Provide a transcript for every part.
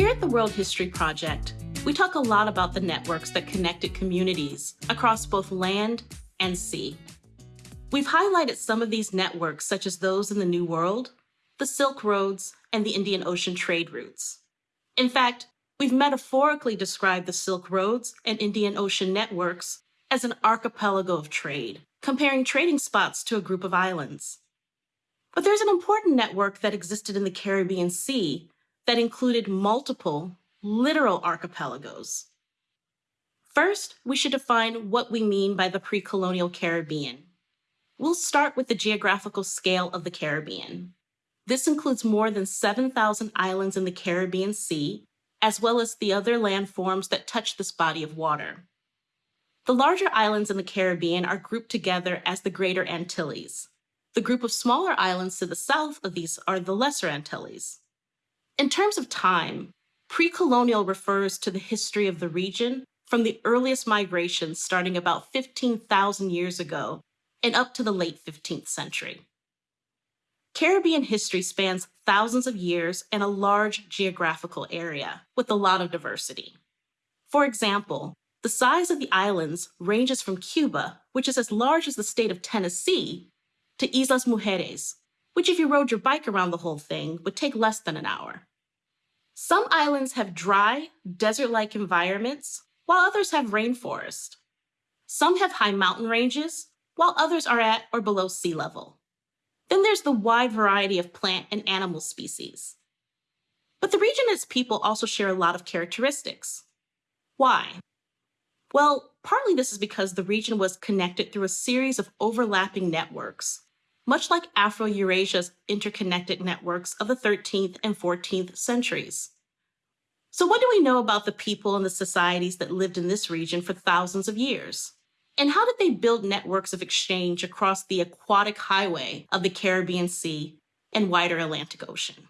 Here at the World History Project, we talk a lot about the networks that connected communities across both land and sea. We've highlighted some of these networks, such as those in the New World, the Silk Roads, and the Indian Ocean trade routes. In fact, we've metaphorically described the Silk Roads and Indian Ocean networks as an archipelago of trade, comparing trading spots to a group of islands. But there's an important network that existed in the Caribbean Sea that included multiple, literal archipelagos. First, we should define what we mean by the pre-colonial Caribbean. We'll start with the geographical scale of the Caribbean. This includes more than 7,000 islands in the Caribbean Sea, as well as the other landforms that touch this body of water. The larger islands in the Caribbean are grouped together as the Greater Antilles. The group of smaller islands to the south of these are the Lesser Antilles. In terms of time, pre-colonial refers to the history of the region from the earliest migrations starting about 15,000 years ago and up to the late 15th century. Caribbean history spans thousands of years and a large geographical area with a lot of diversity. For example, the size of the islands ranges from Cuba, which is as large as the state of Tennessee, to Islas Mujeres, which if you rode your bike around the whole thing would take less than an hour. Some islands have dry, desert-like environments, while others have rainforest. Some have high mountain ranges, while others are at or below sea level. Then there's the wide variety of plant and animal species. But the region and its people also share a lot of characteristics. Why? Well, partly this is because the region was connected through a series of overlapping networks, much like Afro-Eurasia's interconnected networks of the 13th and 14th centuries. So what do we know about the people and the societies that lived in this region for thousands of years? And how did they build networks of exchange across the aquatic highway of the Caribbean Sea and wider Atlantic Ocean?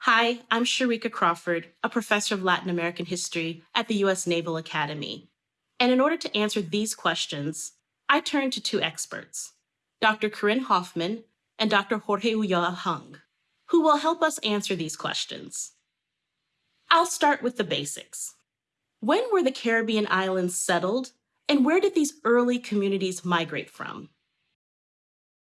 Hi, I'm Sharika Crawford, a professor of Latin American history at the U.S. Naval Academy. And in order to answer these questions, I turn to two experts, Dr. Corinne Hofman and Dr. Jorge Ulloa Hung, who will help us answer these questions. I'll start with the basics. When were the Caribbean islands settled and where did these early communities migrate from?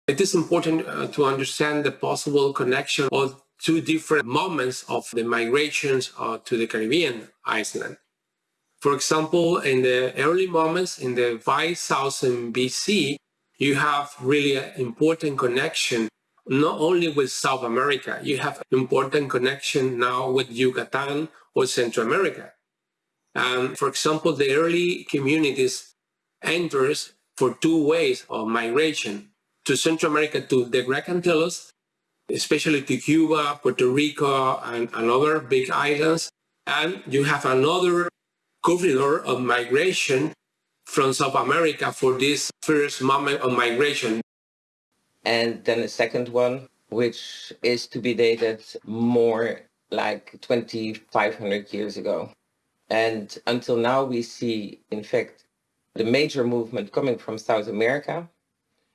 It is important uh, to understand the possible connection of two different moments of the migrations uh, to the Caribbean island. For example, in the early moments in the 5000 BC, you have really an important connection not only with South America, you have an important connection now with Yucatan or Central America. And for example, the early communities enters for two ways of migration to Central America, to the Greater Antilles, especially to Cuba, Puerto Rico, and, and other big islands. And you have another corridor of migration from South America for this first moment of migration. And then the second one, which is to be dated more like 2,500 years ago. And until now, we see, in fact, the major movement coming from South America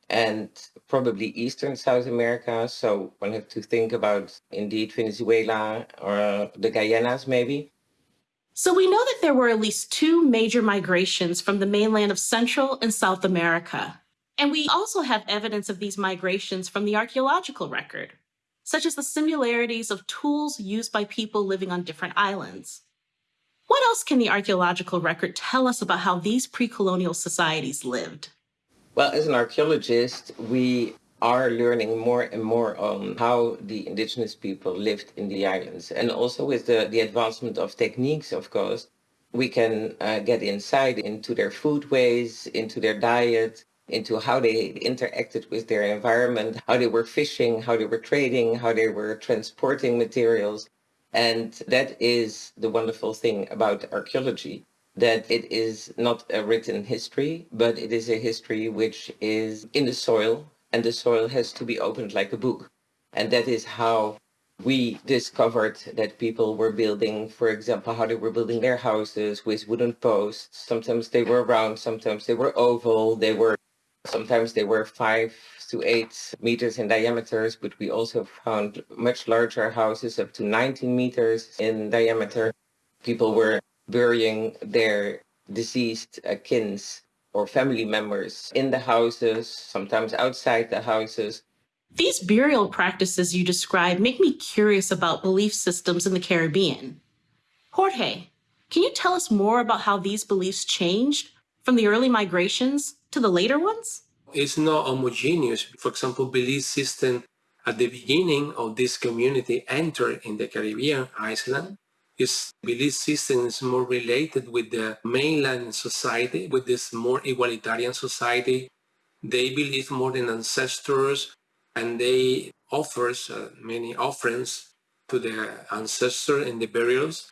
and probably Eastern South America. So one have to think about indeed Venezuela or the Guyanas maybe. So we know that there were at least two major migrations from the mainland of Central and South America. And we also have evidence of these migrations from the archaeological record, such as the similarities of tools used by people living on different islands. What else can the archaeological record tell us about how these pre-colonial societies lived? Well, as an archaeologist, we are learning more and more on how the indigenous people lived in the islands. And also with the, the advancement of techniques, of course, we can uh, get insight into their food ways, into their diet, into how they interacted with their environment, how they were fishing, how they were trading, how they were transporting materials. And that is the wonderful thing about archaeology, that it is not a written history, but it is a history which is in the soil, and the soil has to be opened like a book. And that is how we discovered that people were building, for example, how they were building their houses with wooden posts. Sometimes they were round, sometimes they were oval, they were Sometimes they were five to eight meters in diameters, but we also found much larger houses up to 19 meters in diameter. People were burying their deceased uh, kins or family members in the houses, sometimes outside the houses. These burial practices you describe make me curious about belief systems in the Caribbean. Jorge, can you tell us more about how these beliefs changed from the early migrations to the later ones? It's not homogeneous. For example, belief system at the beginning of this community entered in the Caribbean island. Its belief system is more related with the mainland society, with this more egalitarian society. They believe more in ancestors and they offers uh, many offerings to their ancestor in the burials.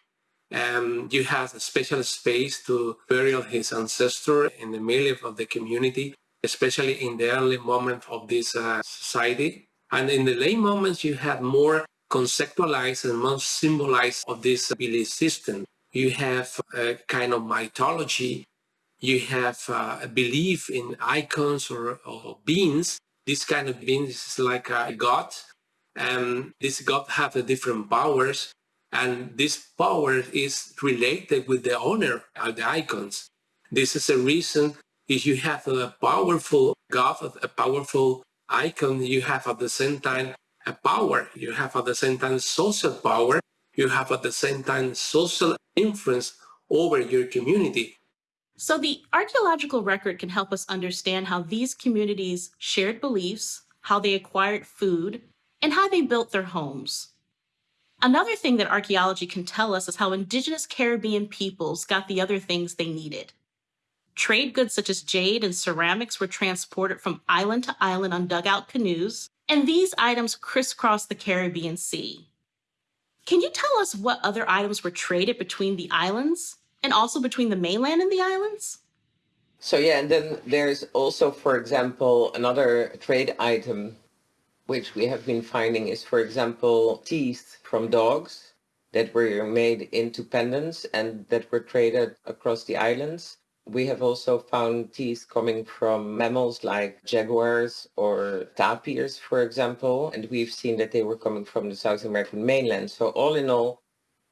Um, you have a special space to bury his ancestor in the middle of the community, especially in the early moment of this uh, society. And in the late moments, you have more conceptualized and more symbolized of this belief system. You have a kind of mythology. You have uh, a belief in icons or, or beings. This kind of being is like a god. And this god have a different powers and this power is related with the owner of the icons. This is a reason if you have a powerful God, a powerful icon, you have at the same time a power. You have at the same time social power. You have at the same time social influence over your community. So the archaeological record can help us understand how these communities shared beliefs, how they acquired food, and how they built their homes. Another thing that archaeology can tell us is how indigenous Caribbean peoples got the other things they needed. Trade goods such as jade and ceramics were transported from island to island on dugout canoes, and these items crisscrossed the Caribbean Sea. Can you tell us what other items were traded between the islands and also between the mainland and the islands? So yeah, and then there's also, for example, another trade item which we have been finding is, for example, teeth from dogs that were made into pendants and that were traded across the islands. We have also found teeth coming from mammals like jaguars or tapirs, for example, and we've seen that they were coming from the South American mainland. So all in all,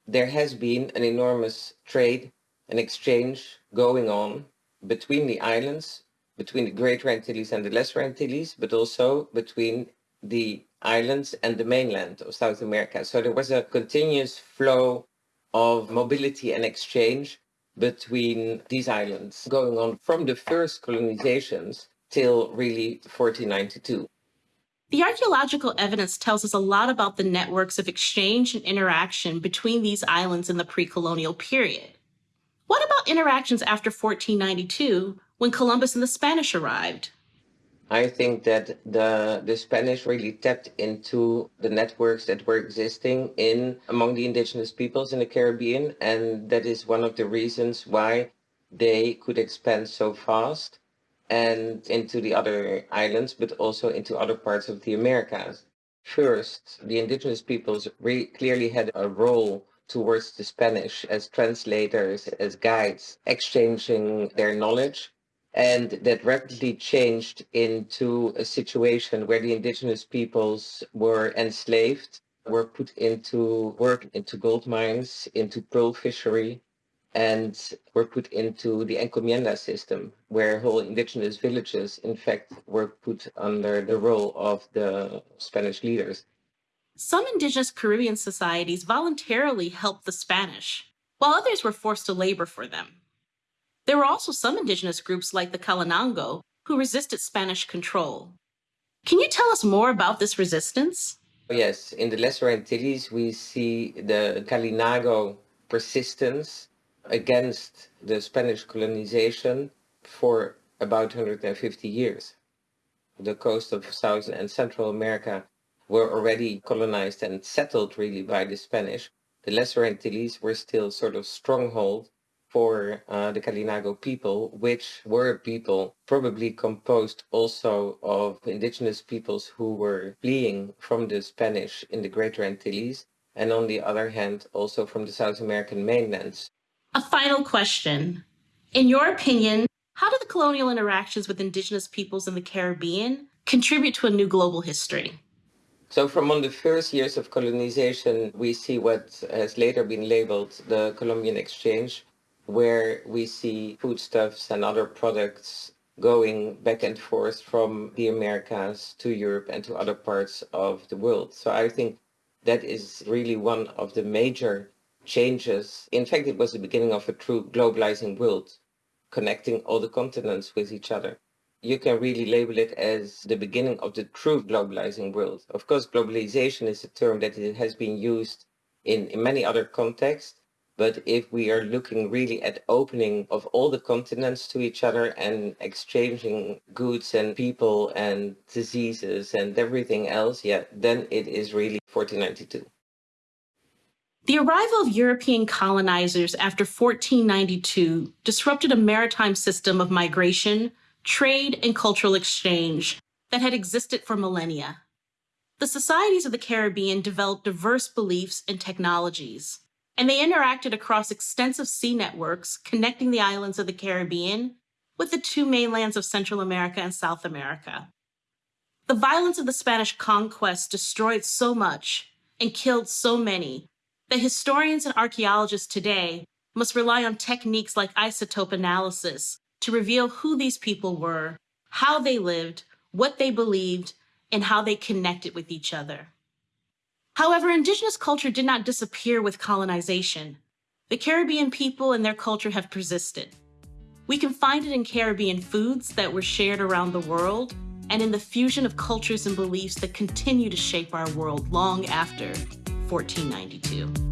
there has been an enormous trade and exchange going on between the islands, between the Greater Antilles and the Lesser Antilles, but also between the islands and the mainland of South America. So there was a continuous flow of mobility and exchange between these islands going on from the first colonizations till really 1492. The archaeological evidence tells us a lot about the networks of exchange and interaction between these islands in the pre-colonial period. What about interactions after 1492 when Columbus and the Spanish arrived? I think that the the Spanish really tapped into the networks that were existing in among the indigenous peoples in the Caribbean, and that is one of the reasons why they could expand so fast and into the other islands, but also into other parts of the Americas. First, the indigenous peoples really clearly had a role towards the Spanish as translators, as guides, exchanging their knowledge and that rapidly changed into a situation where the indigenous peoples were enslaved, were put into work into gold mines, into pearl fishery, and were put into the encomienda system, where whole indigenous villages, in fact, were put under the role of the Spanish leaders. Some indigenous Caribbean societies voluntarily helped the Spanish, while others were forced to labor for them. There were also some indigenous groups like the Kalinago who resisted Spanish control. Can you tell us more about this resistance? Oh, yes, in the Lesser Antilles, we see the Kalinago persistence against the Spanish colonization for about 150 years. The coast of South and Central America were already colonized and settled really by the Spanish. The Lesser Antilles were still sort of stronghold for uh, the Kalinago people, which were people probably composed also of indigenous peoples who were fleeing from the Spanish in the Greater Antilles, and on the other hand, also from the South American mainlands. A final question. In your opinion, How do the colonial interactions with indigenous peoples in the Caribbean contribute to a new global history? So from on the first years of colonization, we see what has later been labeled the Columbian Exchange, where we see foodstuffs and other products going back and forth from the Americas to Europe and to other parts of the world. So I think that is really one of the major changes. In fact, it was the beginning of a true globalizing world, connecting all the continents with each other. You can really label it as the beginning of the true globalizing world. Of course, globalization is a term that has been used in, in many other contexts, but if we are looking really at opening of all the continents to each other and exchanging goods and people and diseases and everything else, yeah, then it is really 1492. The arrival of European colonizers after 1492 disrupted a maritime system of migration, trade, and cultural exchange that had existed for millennia. The societies of the Caribbean developed diverse beliefs and technologies, and they interacted across extensive sea networks connecting the islands of the Caribbean with the two mainlands of Central America and South America. The violence of the Spanish conquest destroyed so much and killed so many that historians and archaeologists today must rely on techniques like isotope analysis to reveal who these people were, how they lived, what they believed, and how they connected with each other. However, indigenous culture did not disappear with colonization. The Caribbean people and their culture have persisted. We can find it in Caribbean foods that were shared around the world and in the fusion of cultures and beliefs that continue to shape our world long after 1492.